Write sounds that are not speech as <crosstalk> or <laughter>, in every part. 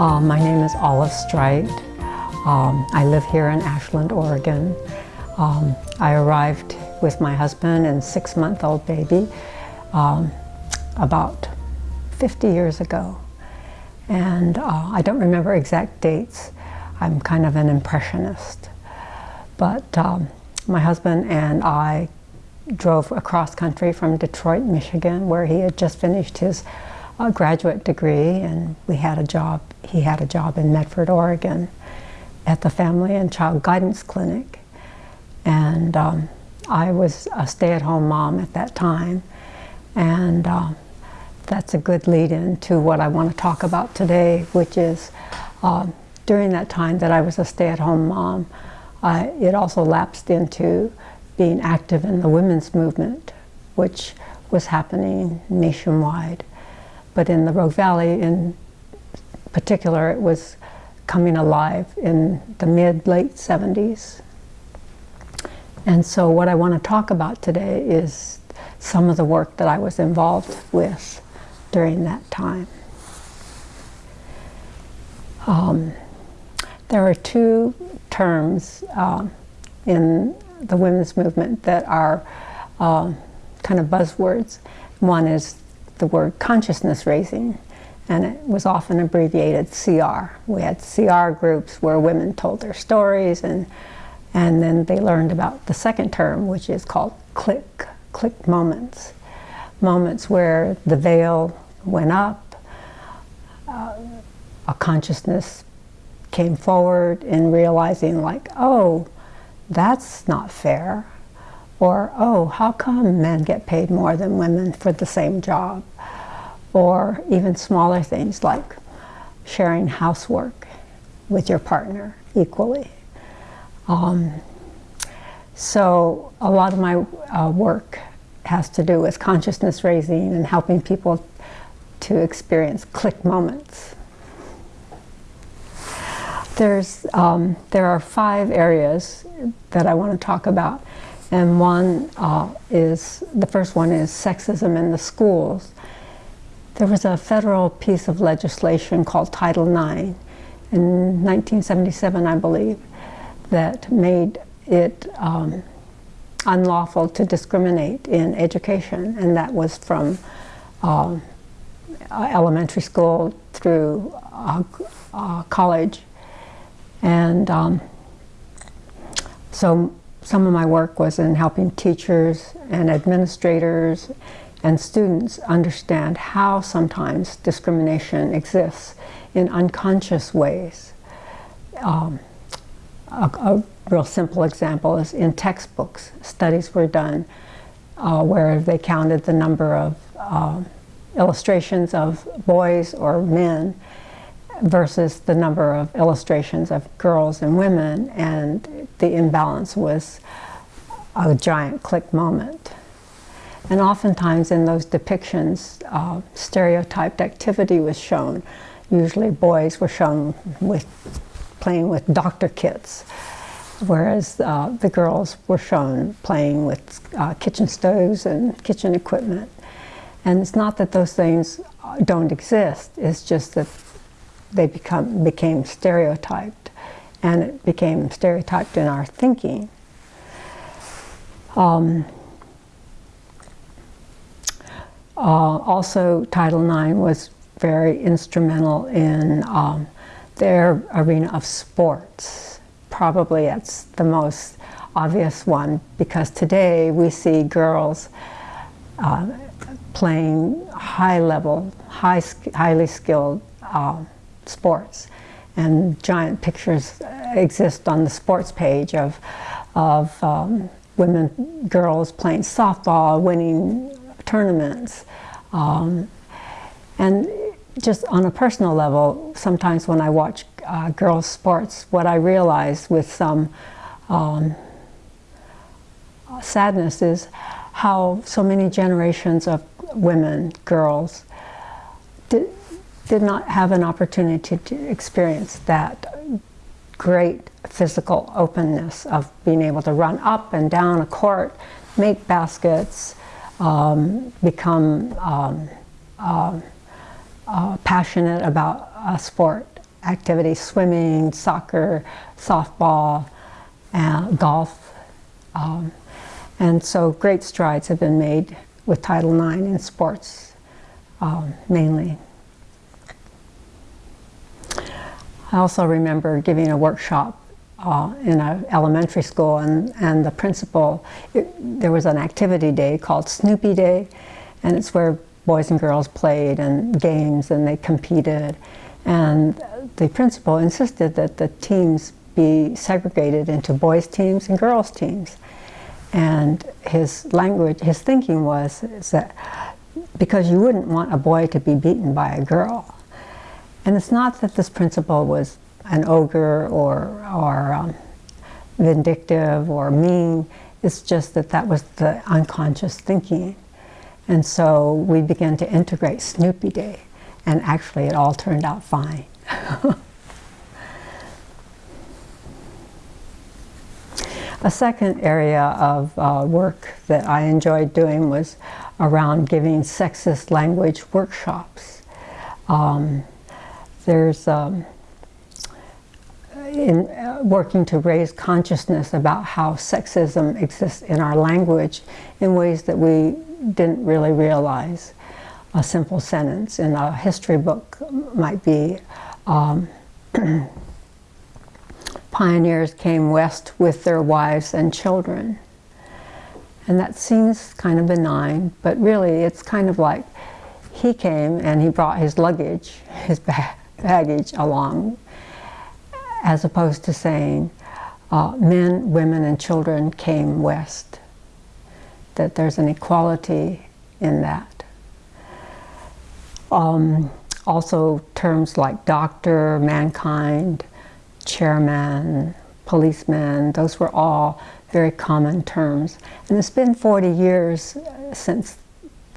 Uh, my name is Olive Streit. Um, I live here in Ashland, Oregon. Um, I arrived with my husband and six-month-old baby um, about 50 years ago. And uh, I don't remember exact dates. I'm kind of an impressionist. But um, my husband and I drove across country from Detroit, Michigan, where he had just finished his a graduate degree and we had a job, he had a job in Medford, Oregon at the Family and Child Guidance Clinic. And um, I was a stay-at-home mom at that time. And uh, that's a good lead-in to what I want to talk about today, which is uh, during that time that I was a stay-at-home mom, I, it also lapsed into being active in the women's movement, which was happening nationwide. But in the Rogue Valley in particular, it was coming alive in the mid-late 70s. And so what I want to talk about today is some of the work that I was involved with during that time. Um, there are two terms uh, in the women's movement that are uh, kind of buzzwords. One is the word consciousness raising and it was often abbreviated CR. We had CR groups where women told their stories and and then they learned about the second term which is called click, click moments. Moments where the veil went up, uh, a consciousness came forward in realizing like, oh, that's not fair. Or, oh, how come men get paid more than women for the same job? Or even smaller things like sharing housework with your partner equally. Um, so a lot of my uh, work has to do with consciousness raising and helping people to experience click moments. There's, um, there are five areas that I want to talk about. And one uh, is, the first one is sexism in the schools. There was a federal piece of legislation called Title IX in 1977, I believe, that made it um, unlawful to discriminate in education, and that was from um, elementary school through uh, uh, college. And um, so some of my work was in helping teachers and administrators and students understand how sometimes discrimination exists in unconscious ways. Um, a, a, real simple example is in textbooks. Studies were done uh, where they counted the number of uh, illustrations of boys or men versus the number of illustrations of girls and women, and the imbalance was a giant click moment. And oftentimes in those depictions, uh, stereotyped activity was shown. Usually boys were shown with playing with doctor kits, whereas uh, the girls were shown playing with uh, kitchen stoves and kitchen equipment. And it's not that those things don't exist, it's just that they become, became stereotyped and it became stereotyped in our thinking. Um, uh, also, Title IX was very instrumental in um, their arena of sports. Probably it's the most obvious one because today we see girls uh, playing high level, high, highly skilled uh, sports. And giant pictures exist on the sports page of, of um, women, girls playing softball, winning tournaments. Um, and just on a personal level, sometimes when I watch uh, girls' sports, what I realize with some um, sadness is how so many generations of women, girls, did, did not have an opportunity to experience that great physical openness of being able to run up and down a court, make baskets, um, become um, uh, uh, passionate about a sport activity, swimming, soccer, softball, uh, golf. Um, and so great strides have been made with Title IX in sports um, mainly. I also remember giving a workshop uh, in an elementary school and, and the principal, it, there was an activity day called Snoopy Day and it's where boys and girls played and games and they competed. And the principal insisted that the teams be segregated into boys teams and girls teams. And his language, his thinking was that because you wouldn't want a boy to be beaten by a girl and it's not that this principal was an ogre or, or um, vindictive or mean, it's just that that was the unconscious thinking. And so we began to integrate Snoopy Day, and actually it all turned out fine. <laughs> A second area of uh, work that I enjoyed doing was around giving sexist language workshops. Um, there's um, in uh, working to raise consciousness about how sexism exists in our language in ways that we didn't really realize. A simple sentence in a history book might be, um, <clears throat> pioneers came west with their wives and children. And that seems kind of benign, but really it's kind of like he came and he brought his luggage, his bag, baggage along, as opposed to saying uh, men, women, and children came west. That there's an equality in that. Um, also terms like doctor, mankind, chairman, policeman, those were all very common terms. And it's been 40 years since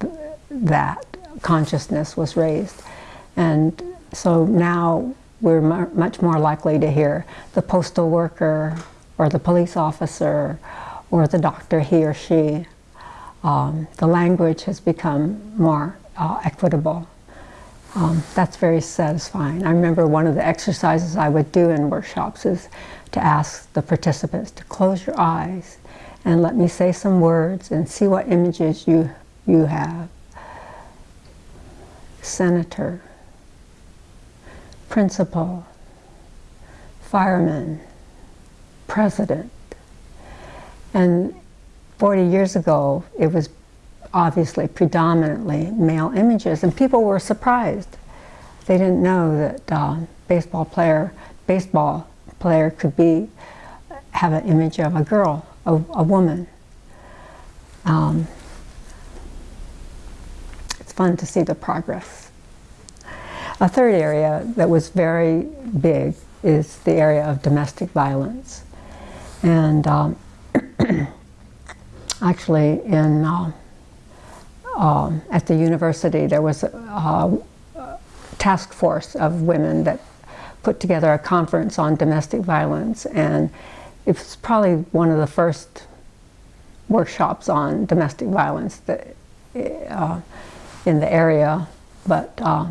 th that consciousness was raised. And so now we're much more likely to hear the postal worker or the police officer or the doctor, he or she. Um, the language has become more uh, equitable. Um, that's very satisfying. I remember one of the exercises I would do in workshops is to ask the participants to close your eyes and let me say some words and see what images you, you have. Senator, principal, fireman, president. And 40 years ago, it was obviously predominantly male images, and people were surprised. They didn't know that uh, baseball player, baseball player could be have an image of a girl, a, a woman. Um, it's fun to see the progress. A third area that was very big is the area of domestic violence. And um, <clears throat> actually in uh, uh, at the university there was a, a, task force of women that put together a conference on domestic violence and it was probably one of the first workshops on domestic violence that, uh, in the area but uh,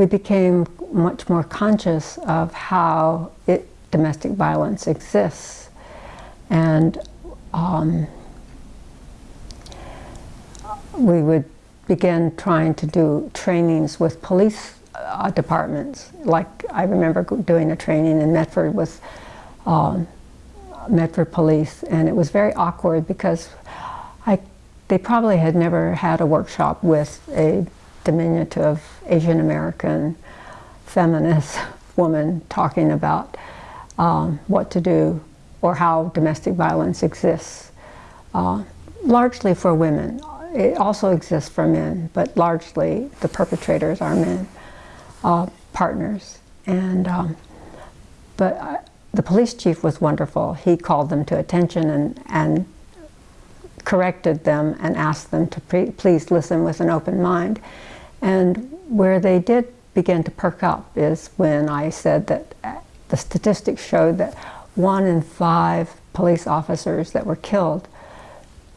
we became much more conscious of how it, domestic violence exists. And um, we would begin trying to do trainings with police uh, departments. Like I remember doing a training in Medford with um, Medford Police, and it was very awkward because I, they probably had never had a workshop with a diminutive Asian American feminist <laughs> woman talking about um, what to do or how domestic violence exists, uh, largely for women. It also exists for men, but largely the perpetrators are men, uh, partners. And, um, but uh, the police chief was wonderful. He called them to attention and, and corrected them and asked them to please listen with an open mind. And where they did begin to perk up is when I said that the statistics showed that one in five police officers that were killed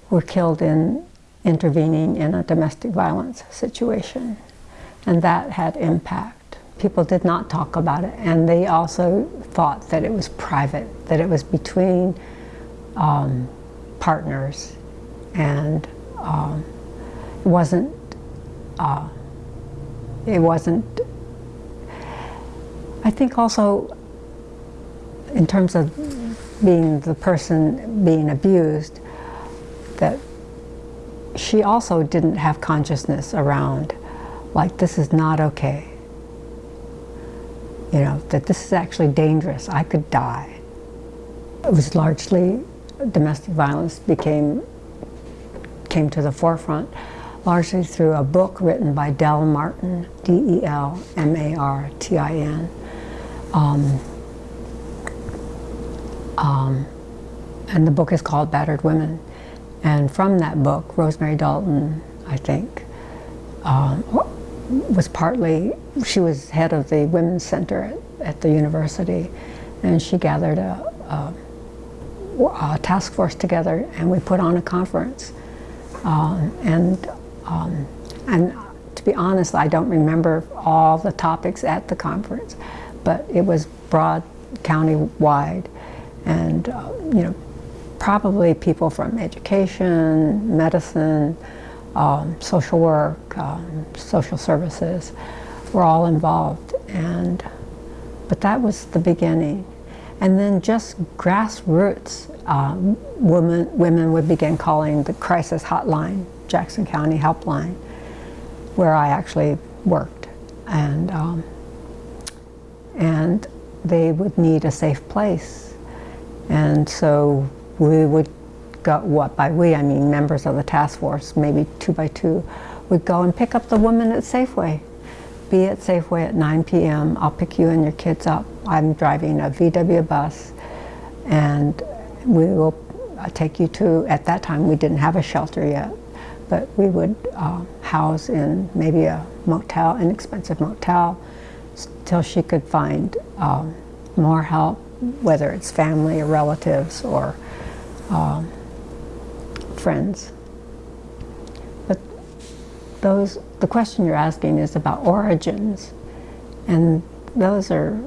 were killed in intervening in a domestic violence situation. And that had impact. People did not talk about it, and they also thought that it was private, that it was between um, partners, and um, it wasn't. Uh, it wasn't. I think also, in terms of being the person being abused, that she also didn't have consciousness around, like, this is not okay. You know, that this is actually dangerous. I could die. It was largely domestic violence became came to the forefront largely through a book written by Del Martin, D-E-L-M-A-R-T-I-N. Um, um, and the book is called Battered Women. And from that book, Rosemary Dalton, I think, um, was partly, she was head of the Women's Center at, at the university, and she gathered a, a, a, task force together, and we put on a conference. Uh, and, um, and to be honest, I don't remember all the topics at the conference, but it was broad, county-wide, and uh, you know, probably people from education, medicine, um, social work, um, social services were all involved. And, but that was the beginning. And then just grassroots um, women, women would begin calling the crisis hotline, Jackson County Helpline, where I actually worked. And, um, and they would need a safe place. And so we would go, what by we, I mean members of the task force, maybe two by two, would go and pick up the woman at Safeway. Be at Safeway at 9 p.m. I'll pick you and your kids up. I'm driving a VW bus and we will uh, take you to, at that time we didn't have a shelter yet, but we would uh, house in maybe a motel, inexpensive motel, till she could find um, more help, whether it's family or relatives or um, friends. But those, the question you're asking is about origins, and those are,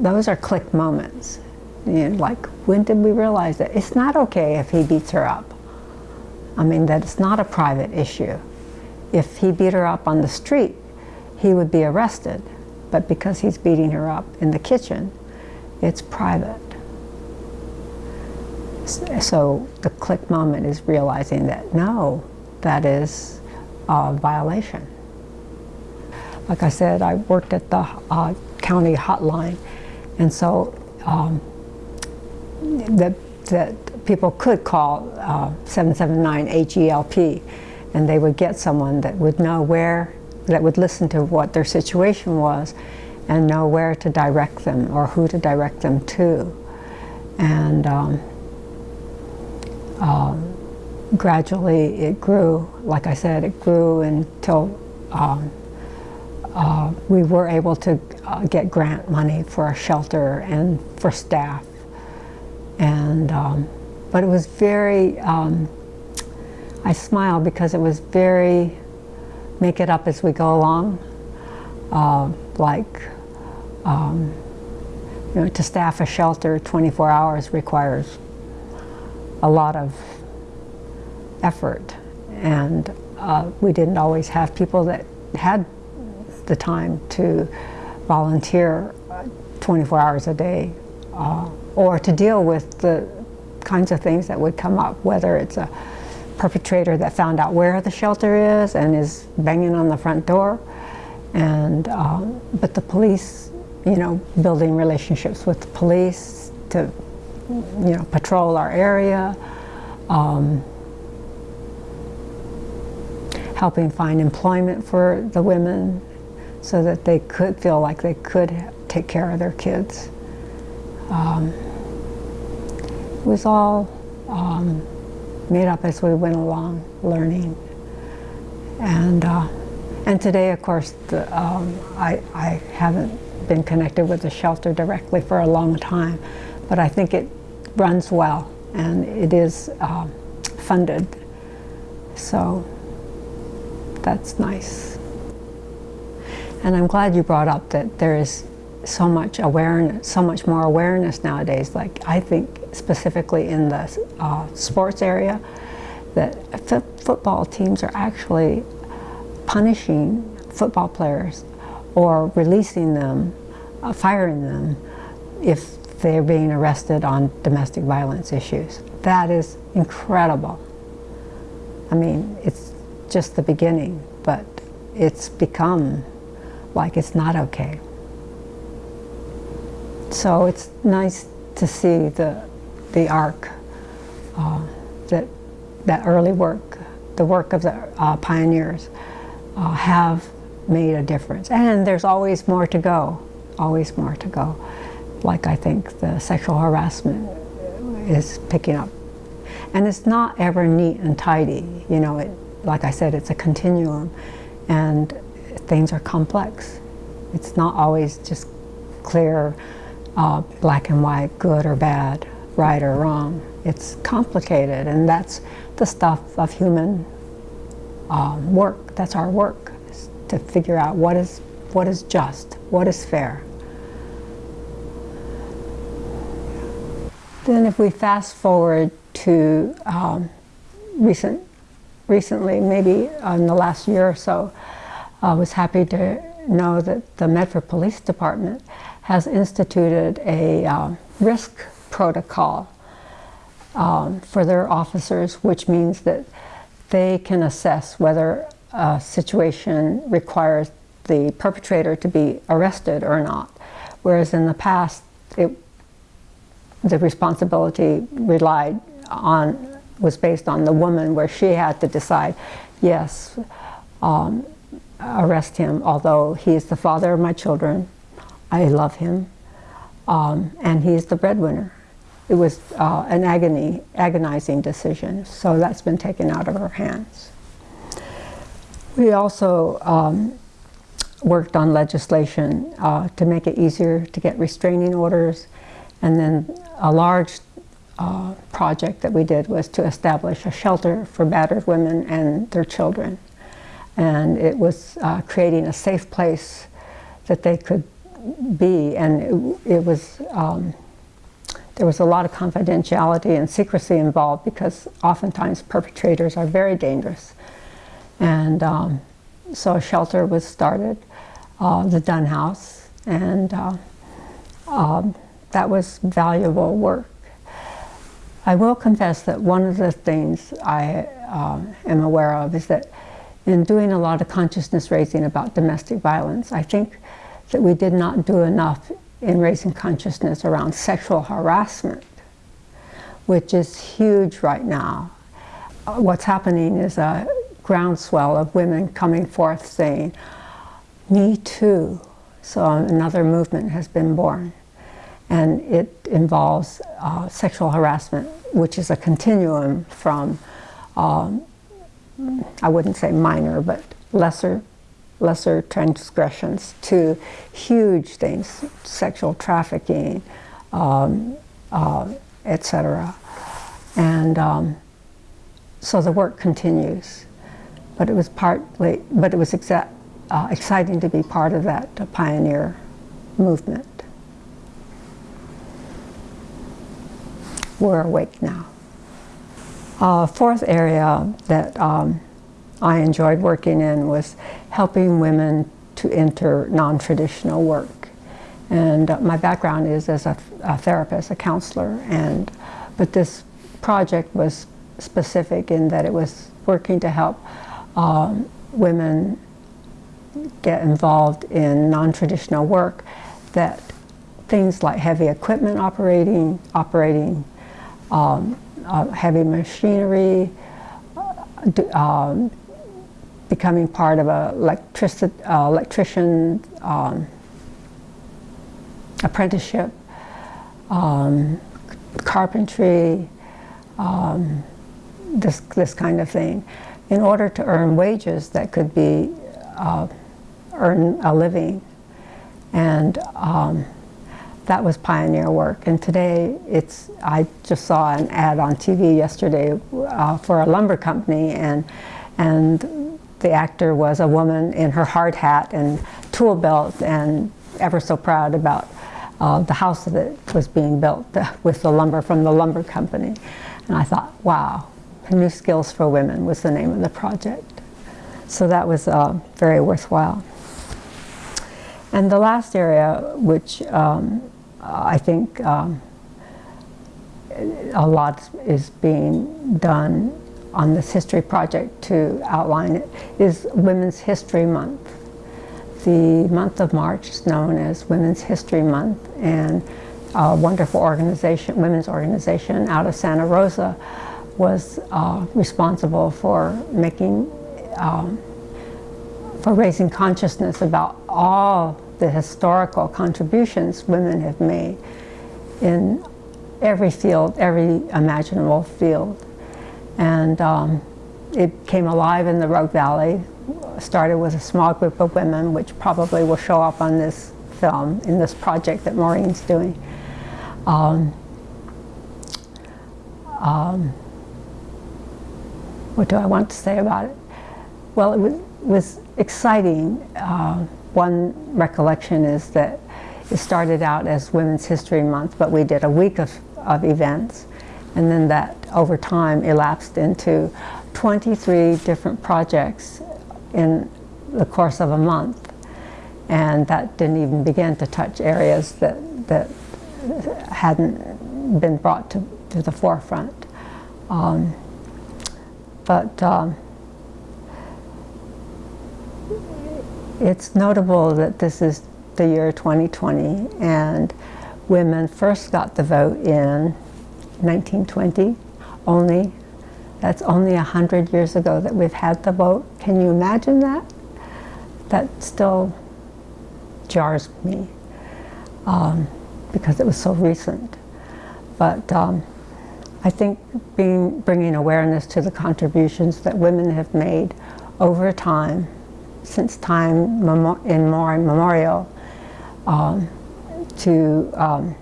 those are click moments. You know, like, when did we realize that it's not okay if he beats her up? I mean, that it's not a private issue. If he beat her up on the street, he would be arrested. But because he's beating her up in the kitchen, it's private. So the click moment is realizing that no, that is a violation. Like I said, I worked at the uh, county hotline, and so um, that, that people could call uh, 779-HELP, and they would get someone that would know where, that would listen to what their situation was, and know where to direct them or who to direct them to. And um, um, gradually it grew, like I said, it grew until um, uh, we were able to uh, get grant money for a shelter and for staff. And, um, but it was very, um, I smile because it was very, make it up as we go along. Uh, like, um, you know, to staff a shelter 24 hours requires a lot of effort and uh, we didn't always have people that had the time to volunteer uh, 24 hours a day uh, or to deal with the kinds of things that would come up, whether it's a perpetrator that found out where the shelter is and is banging on the front door, and um, but the police, you know, building relationships with the police to you know, patrol our area, um, helping find employment for the women so that they could feel like they could take care of their kids. Um, it was all um, made up as we went along, learning. And, uh, and today, of course, the, um, I, I haven't been connected with the shelter directly for a long time, but I think it runs well and it is uh, funded. So that's nice. And I'm glad you brought up that there is so much awareness, so much more awareness nowadays. Like I think specifically in the uh, sports area, that football teams are actually punishing football players or releasing them, uh, firing them if they're being arrested on domestic violence issues. That is incredible. I mean, it's just the beginning, but it's become like it's not okay. So it's nice to see the, the arc, uh, that, that early work, the work of the uh, pioneers uh, have made a difference. And there's always more to go, always more to go. Like I think the sexual harassment is picking up. And it's not ever neat and tidy, you know, it, like I said, it's a continuum and things are complex. It's not always just clear, uh, black and white, good or bad, right or wrong. It's complicated and that's the stuff of human um, work. That's our work, to figure out what is, what is just, what is fair. Then if we fast forward to um, recent, recently, maybe in the last year or so, I was happy to know that the Medford Police Department has instituted a uh, risk protocol um, for their officers, which means that they can assess whether a situation requires the perpetrator to be arrested or not. Whereas in the past, it, the responsibility relied on, was based on the woman where she had to decide, yes, um, arrest him, although he is the father of my children, I love him, um, and he is the breadwinner. It was uh, an agony, agonizing decision, so that's been taken out of our hands. We also um, worked on legislation uh, to make it easier to get restraining orders, and then a large uh, project that we did was to establish a shelter for battered women and their children. And it was uh, creating a safe place that they could be, and it, it was um, there was a lot of confidentiality and secrecy involved because oftentimes perpetrators are very dangerous. And um, so a shelter was started, uh, the Dunn House, and uh, um, that was valuable work. I will confess that one of the things I uh, am aware of is that in doing a lot of consciousness raising about domestic violence, I think that we did not do enough in raising consciousness around sexual harassment, which is huge right now. Uh, what's happening is a groundswell of women coming forth saying, me too. So another movement has been born. And it involves uh, sexual harassment, which is a continuum from, um, I wouldn't say minor, but lesser lesser transgressions to huge things, sexual trafficking, um, uh, etc. And um, so the work continues. But it was partly, but it was uh, exciting to be part of that uh, pioneer movement. We're awake now. Uh, fourth area that um, I enjoyed working in was helping women to enter non-traditional work. And uh, my background is as a, a, therapist, a counselor, and but this project was specific in that it was working to help um, women get involved in non-traditional work that things like heavy equipment operating, operating um, uh, heavy machinery, uh, um, becoming part of a uh, electrician um, apprenticeship, um, carpentry, um, this, this kind of thing, in order to earn wages that could be, uh, earn a living. And um, that was pioneer work. And today, it's, I just saw an ad on TV yesterday uh, for a lumber company, and, and the actor was a woman in her hard hat and tool belt and ever so proud about uh, the house that was being built with the lumber from the lumber company. And I thought, wow, New Skills for Women was the name of the project. So that was uh, very worthwhile. And the last area, which um, I think um, a lot is being done on this history project to outline it, is Women's History Month. The month of March is known as Women's History Month, and a wonderful organization, women's organization out of Santa Rosa was uh, responsible for making, um, for raising consciousness about all the historical contributions women have made in every field, every imaginable field. And um, it came alive in the Rogue Valley, started with a small group of women, which probably will show up on this film, in this project that Maureen's doing. Um, um, what do I want to say about it? Well, it was, was exciting. Uh, one recollection is that it started out as Women's History Month, but we did a week of, of events, and then that over time elapsed into 23 different projects in the course of a month. And that didn't even begin to touch areas that, that hadn't been brought to, to the forefront. Um, but um, it's notable that this is the year 2020 and women first got the vote in 1920 only. That's only 100 years ago that we've had the vote. Can you imagine that? That still jars me um, because it was so recent. But um, I think being, bringing awareness to the contributions that women have made over time, since time in memorial, um, to um,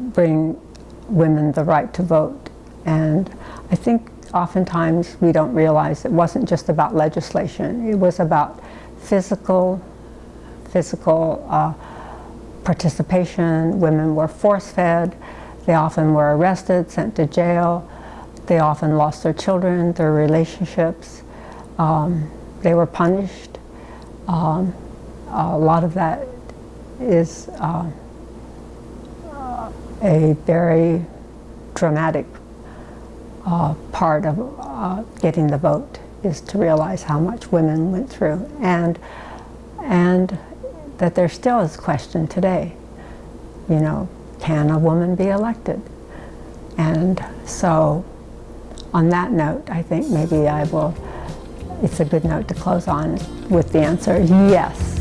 bring women the right to vote. And I think oftentimes we don't realize it wasn't just about legislation, it was about physical, physical uh, participation. Women were force-fed, they often were arrested, sent to jail. They often lost their children, their relationships. Um, they were punished. Um, a lot of that is uh, a very dramatic uh, part of uh, getting the vote is to realize how much women went through and and that there still is question today you know can a woman be elected? And so on that note, I think maybe I will, it's a good note to close on with the answer, yes.